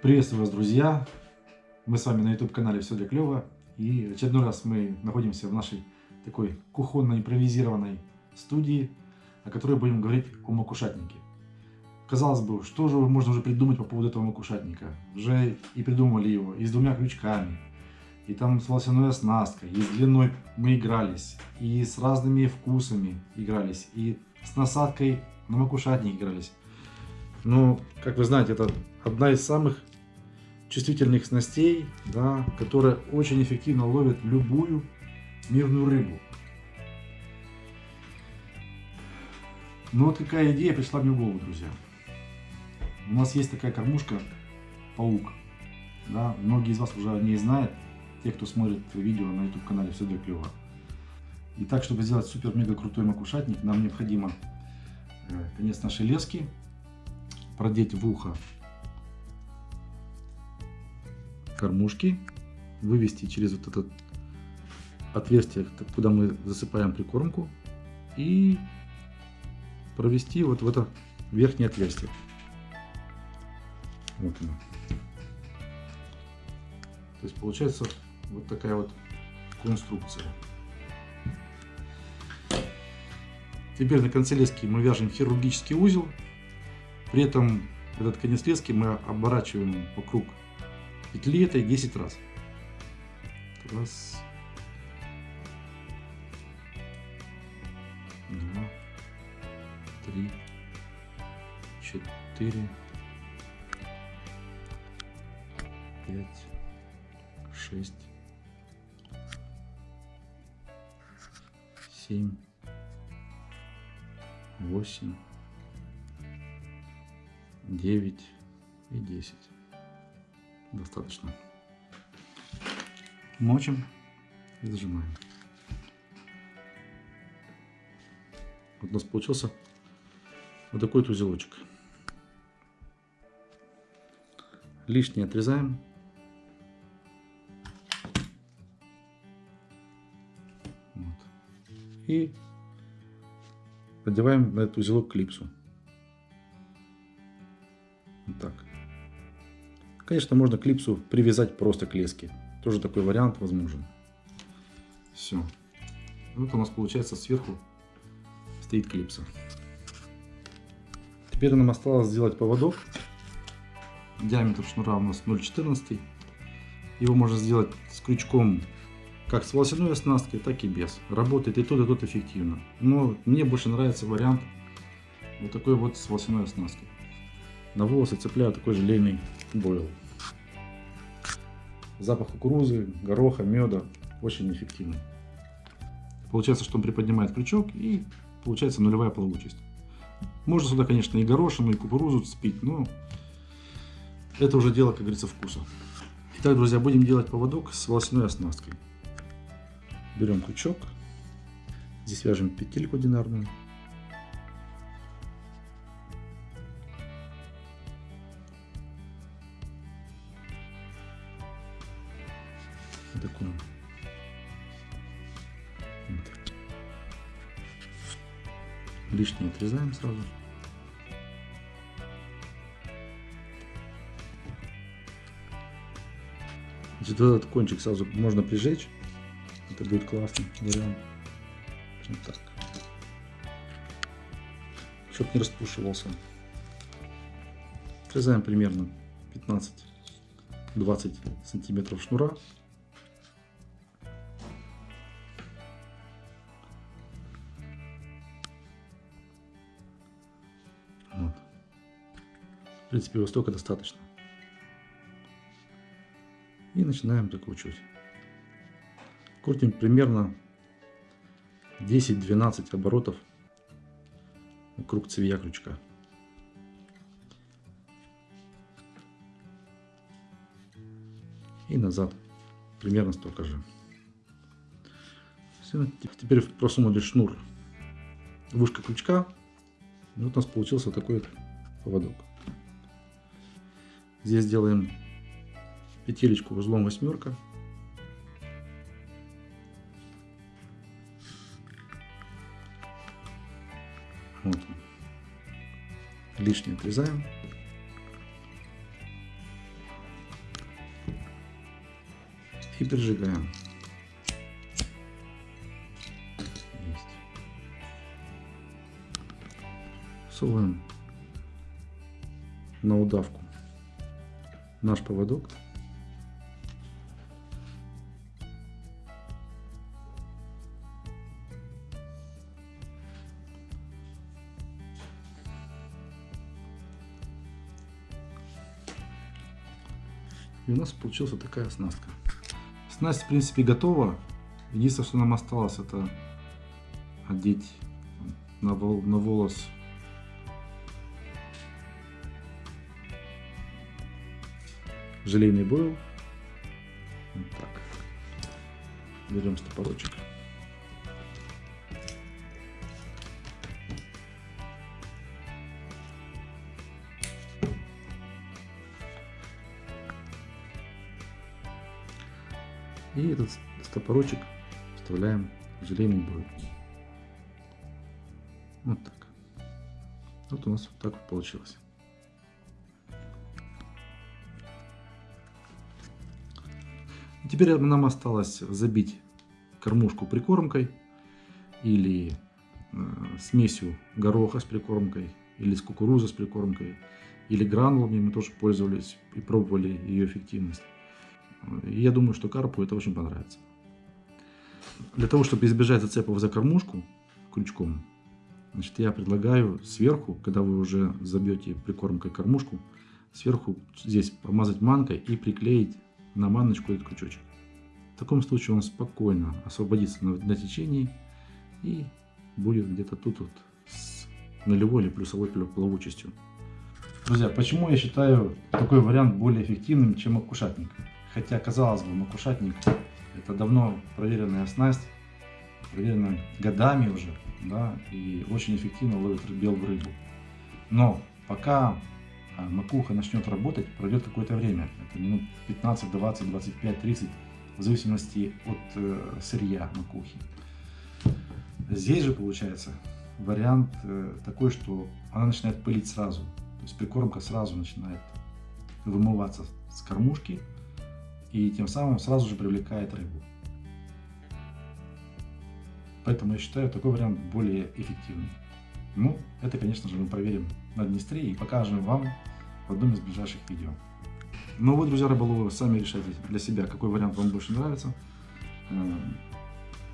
Приветствую вас, друзья! Мы с вами на YouTube-канале «Все для клёва». И очередной раз мы находимся в нашей такой кухонно-импровизированной студии, о которой будем говорить о макушатнике. Казалось бы, что же можно уже придумать по поводу этого макушатника? Уже и придумали его, и с двумя крючками, и там с волосяной оснасткой, и с длиной мы игрались, и с разными вкусами игрались, и с насадкой на макушатник игрались. Но, как вы знаете, это одна из самых чувствительных снастей, да, которая очень эффективно ловит любую мирную рыбу. Но вот какая идея пришла мне в голову, друзья. У нас есть такая кормушка паук. Да, многие из вас уже о ней знают, те, кто смотрит видео на YouTube канале Все для клёва. И так, чтобы сделать супер-мега крутой макушатник, нам необходимо э, конец нашей лески продеть в ухо кормушки, вывести через вот это отверстие, куда мы засыпаем прикормку, и провести вот в это верхнее отверстие. Вот оно. То есть получается вот такая вот конструкция. Теперь на конце лески мы вяжем хирургический узел. При этом этот конец лески мы оборачиваем вокруг петли этой 10 раз. Раз. Два. Три. Четыре. Пять. Шесть. Семь. Восемь. Девять и десять достаточно. Мочим и зажимаем. Вот у нас получился вот такой вот узелочек. Лишнее отрезаем. Вот. И надеваем на этот узелок клипсу. Конечно, можно клипсу привязать просто к леске. Тоже такой вариант возможен. Все. Вот у нас получается сверху стоит клипса. Теперь нам осталось сделать поводок. Диаметр шнура у нас 0,14. Его можно сделать с крючком как с волосяной оснасткой, так и без. Работает и тот, и тот эффективно. Но мне больше нравится вариант вот такой вот с волосяной оснасткой. На волосы цепляю такой желейный бойл. Запах кукурузы, гороха, меда очень эффективный. Получается, что он приподнимает крючок и получается нулевая плавучесть. Можно сюда, конечно, и горошину, и кукурузу спить, но это уже дело, как говорится, вкуса. Итак, друзья, будем делать поводок с волосяной оснасткой. Берем крючок, здесь вяжем петельку динарную. Вот. Лишнее отрезаем сразу. Значит, этот кончик сразу можно прижечь. Это будет классный вариант. Вот так. Чтобы не распушивался. Отрезаем примерно 15-20 сантиметров шнура. Принципе, столько достаточно. И начинаем закручивать. Крутим примерно 10-12 оборотов вокруг цевья крючка. И назад. Примерно столько же. Все. Теперь просунули шнур в ушко крючка. И вот у нас получился такой поводок. Здесь делаем петелечку узлом восьмерка. Вот. Лишнее отрезаем. И прижигаем. Есть. Всовываем на удавку наш поводок. И у нас получилась такая оснастка. Снасть, в принципе, готова. Единственное, что нам осталось, это одеть на волос желейный. Вот так. Берем стопорочек. И этот стопорочек вставляем в желейный бой. Вот так. Вот у нас вот так получилось. Теперь нам осталось забить кормушку прикормкой или э, смесью гороха с прикормкой или с кукурузой с прикормкой или гранулами мы тоже пользовались и пробовали ее эффективность. И я думаю, что карпу это очень понравится. Для того, чтобы избежать зацепов за кормушку крючком, значит, я предлагаю сверху, когда вы уже забьете прикормкой кормушку, сверху здесь помазать манкой и приклеить на маночку этот крючочек. В таком случае он спокойно освободится на, на течении и будет где-то тут вот с нулевой или плюсовой плавучестью. Друзья, почему я считаю такой вариант более эффективным, чем окушатник? Хотя, казалось бы, макушатник это давно проверенная снасть, проверенная годами уже, да, и очень эффективно ловит белую рыбу. Но пока макуха начнет работать, пройдет какое-то время. Это минут 15, 20, 25, 30, в зависимости от э, сырья макухи. Здесь же получается вариант э, такой, что она начинает пылить сразу. То есть прикормка сразу начинает вымываться с кормушки, и тем самым сразу же привлекает рыбу. Поэтому я считаю такой вариант более эффективным. Ну, это, конечно же, мы проверим на Днестре и покажем вам в одном из ближайших видео. Ну вот, друзья рыболовы, сами решайте для себя, какой вариант вам больше нравится. Эм,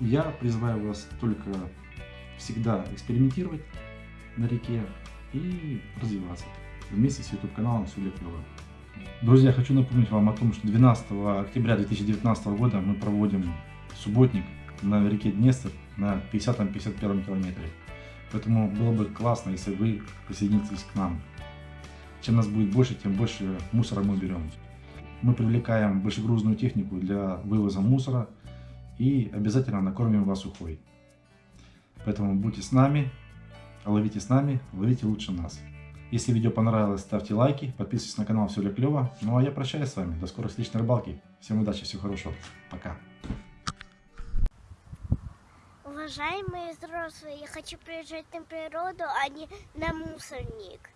я призываю вас только всегда экспериментировать на реке и развиваться вместе с YouTube каналом Суля Клёва. Друзья, хочу напомнить вам о том, что 12 октября 2019 года мы проводим субботник на реке Днестр на 50-51 километре. Поэтому было бы классно, если вы присоединитесь к нам. Чем нас будет больше, тем больше мусора мы берем. Мы привлекаем большегрузную технику для вывоза мусора и обязательно накормим вас ухой. Поэтому будьте с нами, ловите с нами, ловите лучше нас. Если видео понравилось, ставьте лайки, подписывайтесь на канал, все ли клево. Ну а я прощаюсь с вами. До скорой встречи на рыбалке. Всем удачи, всего хорошего. Пока. Уважаемые взрослые, я хочу приезжать на природу, а не на мусорник.